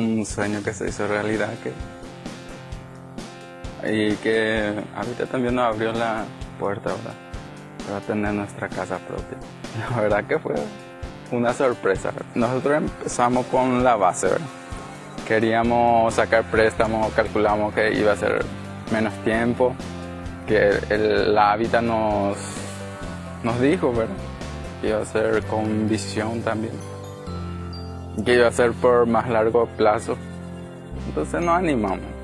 un sueño que se hizo realidad que y que ahorita también nos abrió la puerta ¿verdad? para tener nuestra casa propia. La verdad que fue una sorpresa. Nosotros empezamos con la base, queríamos sacar préstamos, calculamos que iba a ser menos tiempo, que la hábitat nos, nos dijo, ¿verdad? iba a ser con visión también, que iba a ser por más largo plazo. Entonces nos animamos.